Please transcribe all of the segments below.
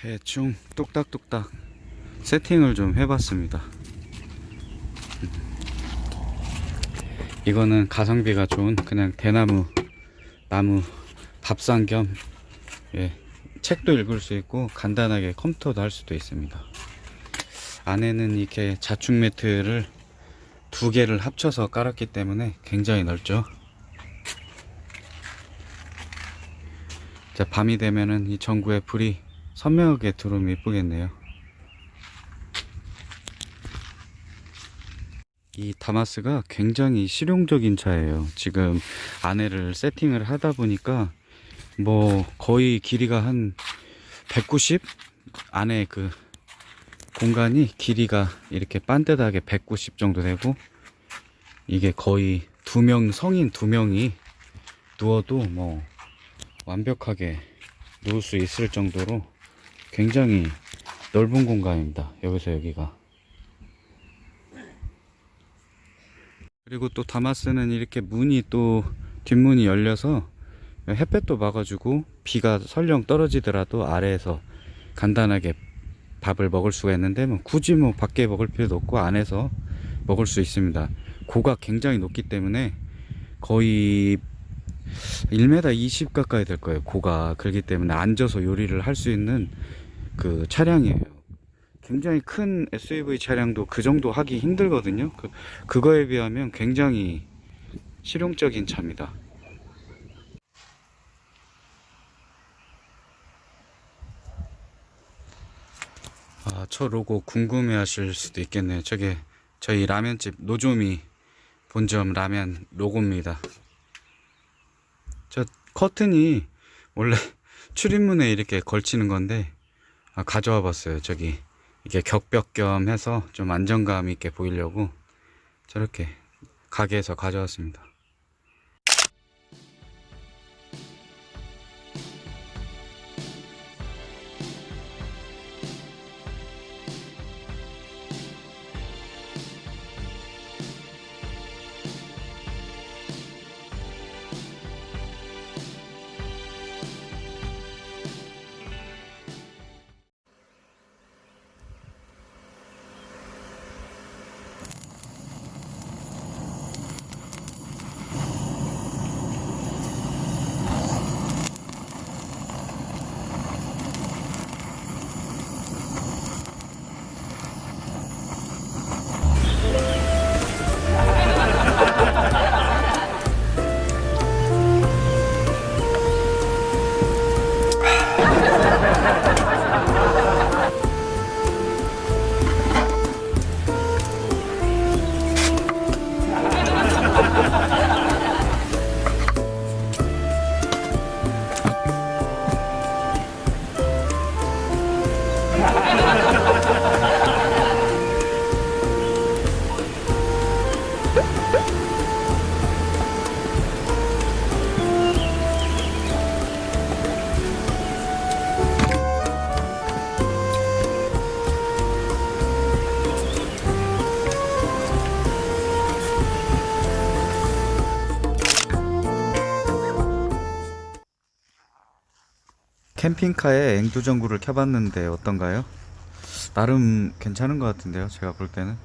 대충 뚝딱뚝딱 세팅을 좀 해봤습니다. 이거는 가성비가 좋은 그냥 대나무 나무 밥상 겸 예, 책도 읽을 수 있고 간단하게 컴퓨터도 할 수도 있습니다. 안에는 이렇게 자축 매트를 두 개를 합쳐서 깔았기 때문에 굉장히 넓죠. 자, 밤이 되면은 이 전구에 불이 선명하게 들어오면 이쁘겠네요. 이 다마스가 굉장히 실용적인 차예요. 지금 안에를 세팅을 하다 보니까 뭐 거의 길이가 한 190 안에 그 공간이 길이가 이렇게 반듯하게 190 정도 되고 이게 거의 두 명 성인 두 명이 누워도 뭐 완벽하게 누울 수 있을 정도로 굉장히 넓은 공간입니다. 여기서 여기가. 그리고 또 다마스는 이렇게 문이 또 뒷문이 열려서 햇볕도 막아주고 비가 설령 떨어지더라도 아래에서 간단하게 밥을 먹을 수가 있는데 뭐 굳이 뭐 밖에 먹을 필요도 없고 안에서 먹을 수 있습니다. 고가 굉장히 높기 때문에 거의 1m 20 가까이 될 거예요. 고가 그렇기 때문에 앉아서 요리를 할 수 있는 그 차량이에요. 굉장히 큰 SUV 차량도 그 정도 하기 힘들거든요. 그, 그거에 비하면 굉장히 실용적인 차입니다. 아, 저 로고 궁금해 하실 수도 있겠네요. 저게 저희 라면집 노조미 본점 라면 로고입니다. 저 커튼이 원래 출입문에 이렇게 걸치는 건데 아, 가져와 봤어요. 저기 이게 격벽 겸 해서 좀 안정감 있게 보이려고 저렇게 가게에서 가져왔습니다. 캠핑카에 앵두전구를 켜봤는데 어떤가요? 나름 괜찮은 것 같은데요 제가 볼 때는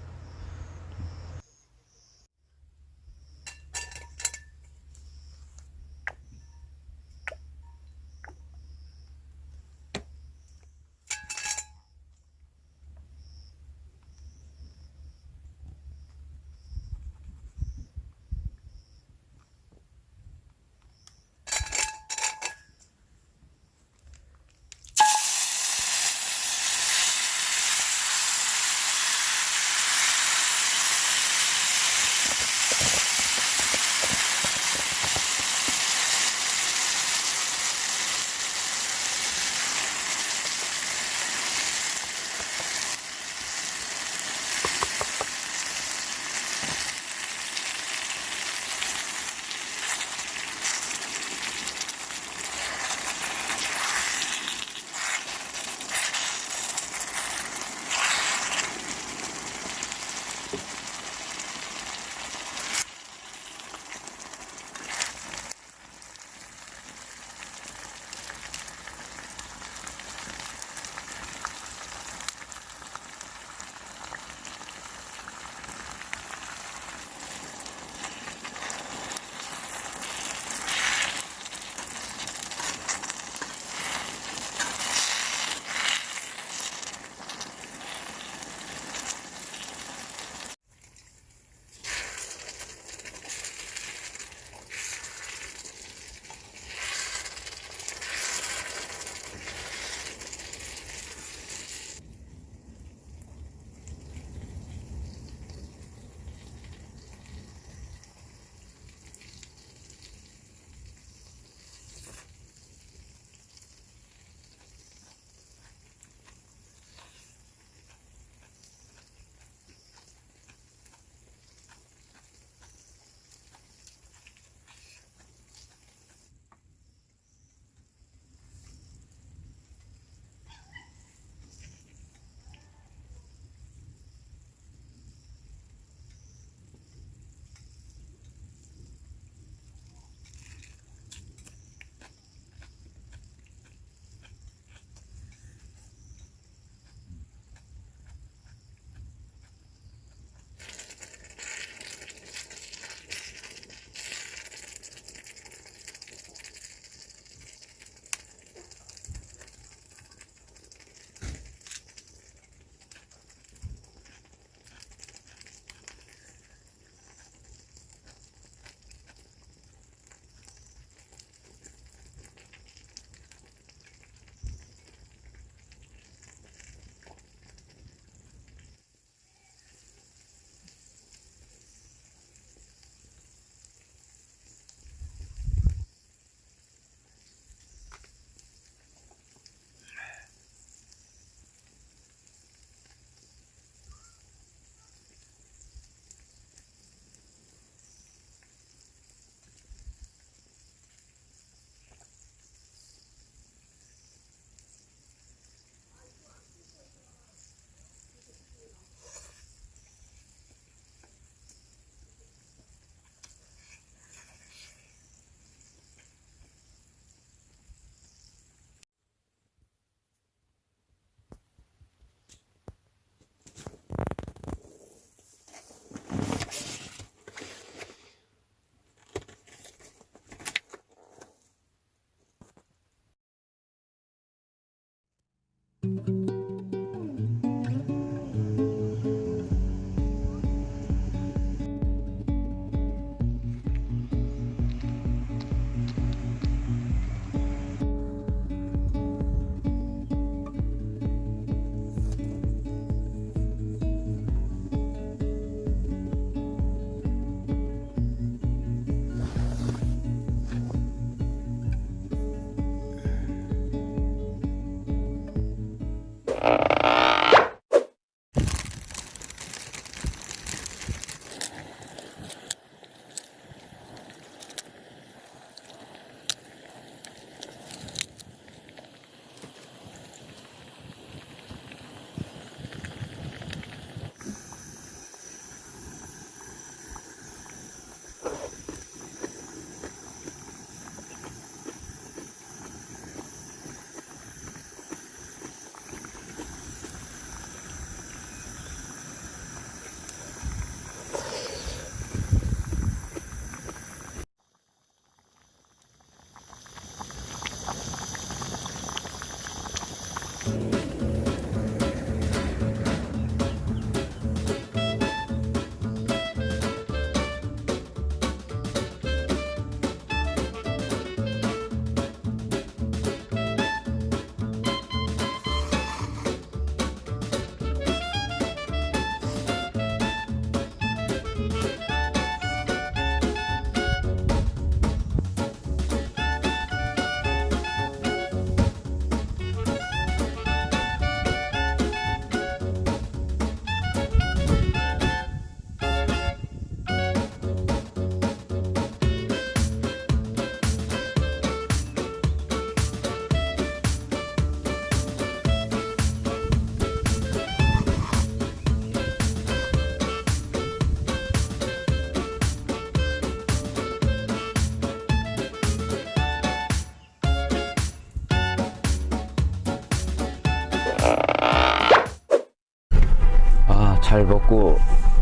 잘 먹고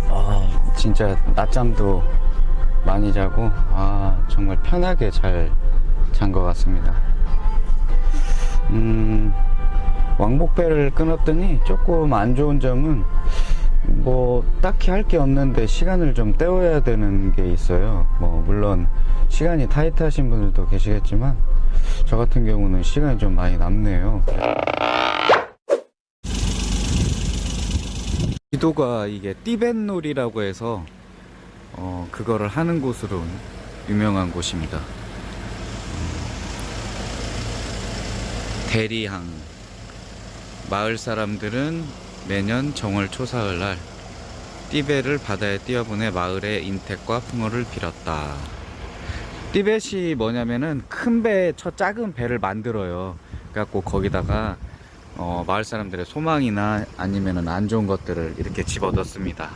아, 진짜 낮잠도 많이 자고 아 정말 편하게 잘 잔 것 같습니다. 음, 왕복배를 끊었더니 조금 안 좋은 점은 뭐 딱히 할 게 없는데 시간을 좀 때워야 되는 게 있어요. 뭐 물론 시간이 타이트하신 분들도 계시겠지만 저 같은 경우는 시간이 좀 많이 남네요. 지도가 이게 띠벤놀이라고 해서 어, 그거를 하는 곳으로 유명한 곳입니다. 대리항 마을 사람들은 매년 정월 초사흘 날 띠배를 바다에 띄어보내 마을의 인택과 풍어를 빌었다. 띠벳이 뭐냐면은 큰 배, 저 작은 배를 만들어요. 그래갖고 거기다가 어, 마을 사람들의 소망이나 아니면은 안 좋은 것들을 이렇게 집어넣습니다.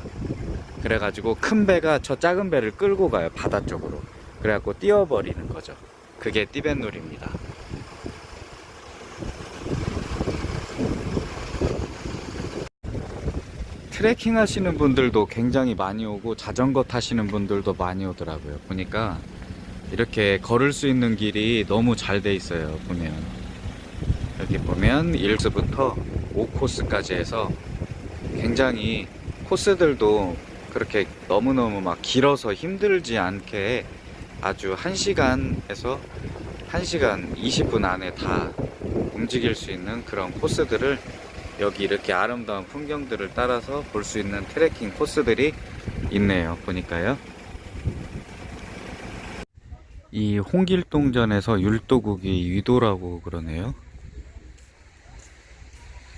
그래가지고 큰 배가 저 작은 배를 끌고 가요 바다 쪽으로. 그래갖고 띄어버리는 거죠. 그게 띠벳놀이입니다. 트레킹 하시는 분들도 굉장히 많이 오고 자전거 타시는 분들도 많이 오더라고요. 보니까 이렇게 걸을 수 있는 길이 너무 잘 돼 있어요. 보면 여기 보면 1코스부터 5코스까지 해서 굉장히 코스들도 그렇게 너무너무 막 길어서 힘들지 않게 아주 1시간에서 1시간 20분 안에 다 움직일 수 있는 그런 코스들을 여기 이렇게 아름다운 풍경들을 따라서 볼 수 있는 트레킹 코스들이 있네요. 보니까요. 이 홍길동전에서 율도국이 위도라고 그러네요.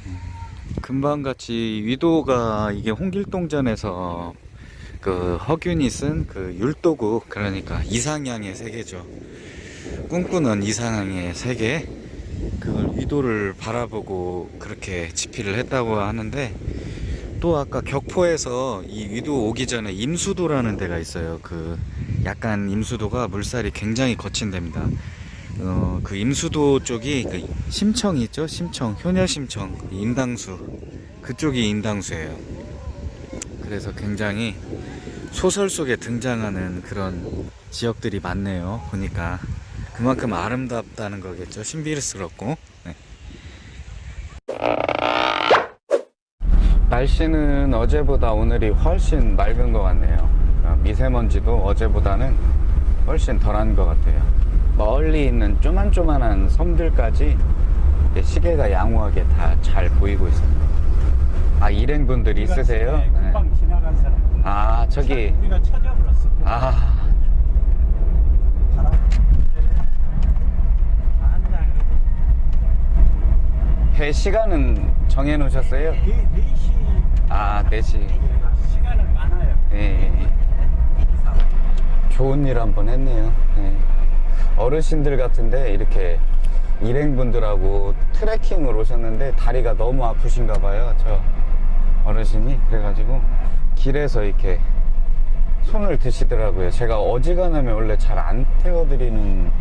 음, 금방같이 위도가 이게 홍길동전에서 그 허균이 쓴 그 율도국 그러니까 이상향의 세계죠. 꿈꾸는 이상향의 세계 그걸 위도를 바라보고 그렇게 집필을 했다고 하는데 또 아까 격포에서 이 위도 오기 전에 임수도라는 데가 있어요. 그 약간 임수도가 물살이 굉장히 거친 데입니다. 어, 그 임수도 쪽이 그 심청이 있죠? 심청, 효녀심청, 그 인당수 그쪽이 인당수예요. 그래서 굉장히 소설 속에 등장하는 그런 지역들이 많네요. 보니까 그만큼 아름답다는 거겠죠. 신비스럽고. 네. 날씨는 어제보다 오늘이 훨씬 맑은 것 같네요. 어, 미세먼지도 어제보다는 훨씬 덜한 것 같아요. 멀리 있는 쪼만쪼만한 섬들까지 시계가 양호하게 다 잘 보이고 있습니다. 아 일행분들 있으세요? 네. 아 저기 우리가 찾아버렸어. 아. 배 시간은 정해 놓으셨어요? 네, 네 시. 아 4시 시간은 많아요. 예. 좋은 일 한번 했네요. 예. 어르신들 같은데 이렇게 일행분들하고 트레킹을 오셨는데 다리가 너무 아프신가 봐요. 저 어르신이 그래가지고 길에서 이렇게 손을 드시더라고요. 제가 어지간하면 원래 잘 안 태워드리는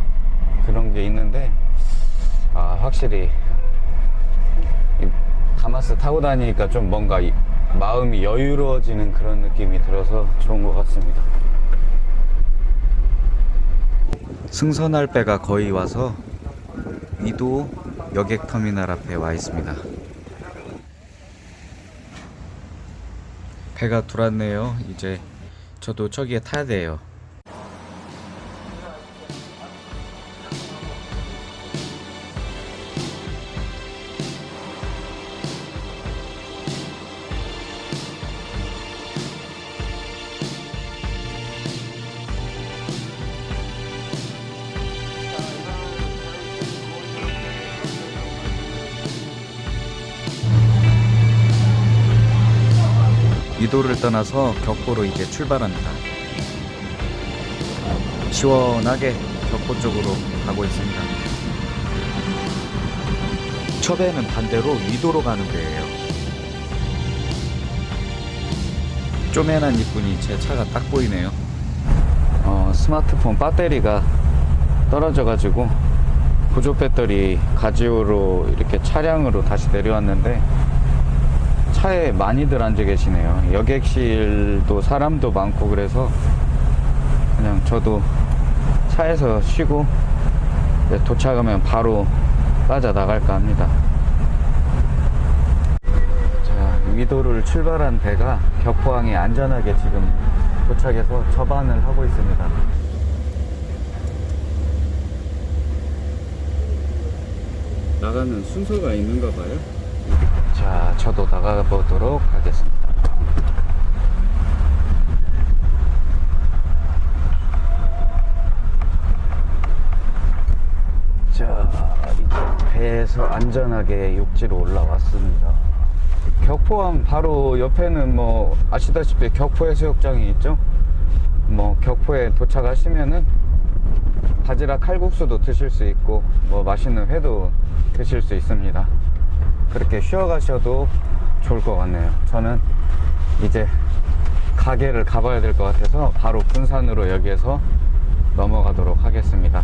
그런 게 있는데 아 확실히 이 다마스 타고 다니니까 좀 뭔가 이 마음이 여유로워지는 그런 느낌이 들어서 좋은 것 같습니다. 승선할 배가 거의 와서 위도 여객터미널 앞에 와 있습니다. 배가 들어왔네요. 이제 저도 저기에 타야 돼요. 위도를 떠나서 격포로 이제 출발합니다. 시원하게 격포 쪽으로 가고 있습니다. 처배는 반대로 위도로 가는 데예요. 쪼매난 이분이 제 차가 딱 보이네요. 어, 스마트폰 배터리가 떨어져가지고 보조 배터리 가지오로 이렇게 차량으로 다시 내려왔는데 차에 많이들 앉아 계시네요. 여객실도 사람도 많고 그래서 그냥 저도 차에서 쉬고 도착하면 바로 빠져 나갈까 합니다. 자, 위도를 출발한 배가 격포항에 안전하게 지금 도착해서 접안을 하고 있습니다. 나가는 순서가 있는가 봐요. 자, 저도 나가 보도록 하겠습니다. 자, 이제 배에서 안전하게 육지로 올라왔습니다. 격포항 바로 옆에는 뭐 아시다시피 격포 해수욕장이 있죠. 뭐 격포에 도착하시면은 바지락 칼국수도 드실 수 있고 뭐 맛있는 회도 드실 수 있습니다. 그렇게 쉬어 가셔도 좋을 것 같네요. 저는 이제 가게를 가봐야 될 것 같아서 바로 군산으로 여기에서 넘어가도록 하겠습니다.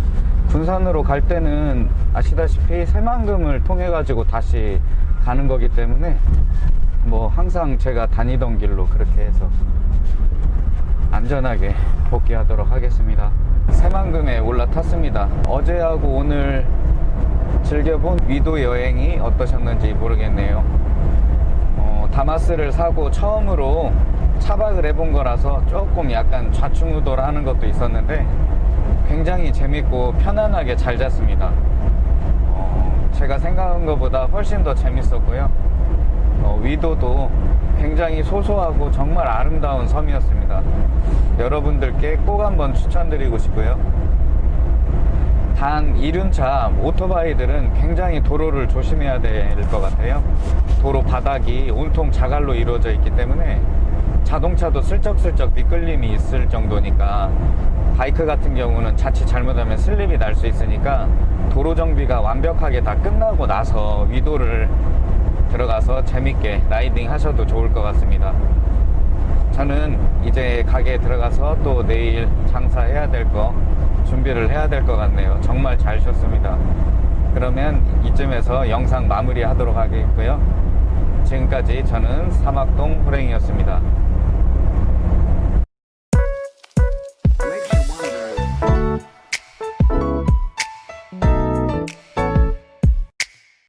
군산으로 갈 때는 아시다시피 새만금을 통해 가지고 다시 가는 거기 때문에 뭐 항상 제가 다니던 길로 그렇게 해서 안전하게 복귀하도록 하겠습니다. 새만금에 올라탔습니다. 어제하고 오늘 즐겨본 위도 여행이 어떠셨는지 모르겠네요. 어, 다마스를 사고 처음으로 차박을 해본 거라서 조금 약간 좌충우돌 하는 것도 있었는데 굉장히 재밌고 편안하게 잘 잤습니다. 어, 제가 생각한 것보다 훨씬 더 재밌었고요. 어, 위도도 굉장히 소소하고 정말 아름다운 섬이었습니다. 여러분들께 꼭 한번 추천드리고 싶고요. 단 이륜차 오토바이들은 굉장히 도로를 조심해야 될 것 같아요. 도로 바닥이 온통 자갈로 이루어져 있기 때문에 자동차도 슬쩍슬쩍 미끌림이 있을 정도니까 바이크 같은 경우는 자칫 잘못하면 슬립이 날 수 있으니까 도로 정비가 완벽하게 다 끝나고 나서 위도를 들어가서 재밌게 라이딩 하셔도 좋을 것 같습니다. 저는 이제 가게에 들어가서 또 내일 장사해야 될거 준비를 해야 될 것 같네요. 정말 잘 쉬었습니다. 그러면 이쯤에서 영상 마무리 하도록 하겠고요. 지금까지 저는 사막동 호랭이였습니다.